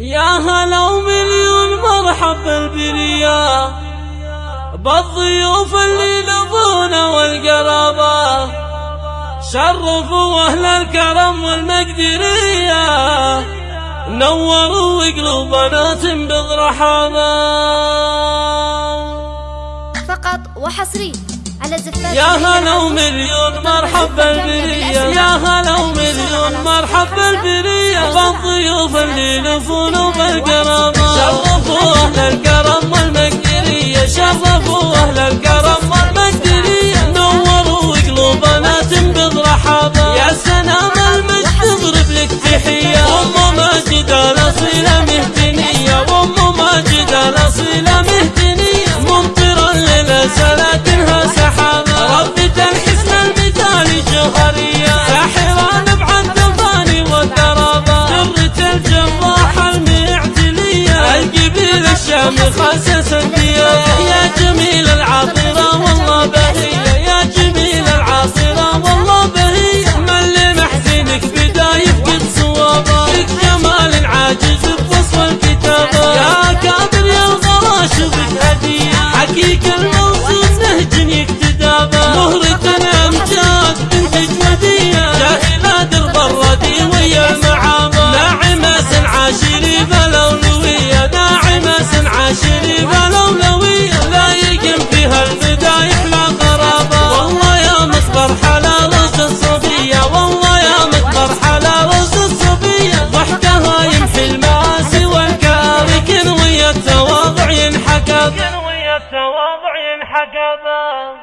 يا هلا ومليون مرحب بالبرية بالضيوف اللي لضونا والقرابة. شرفوا أهل الكرم والمقدرية. نوروا قلوبنا بالرحابة. فقط وحصري على زفاف يا هلا ومليون مرحب بالبرية يا هلا ومليون مرحب بالبرية بالضيوف اللي لفون المعتلية القبيل الشامخ خاسس يا جميل هكذا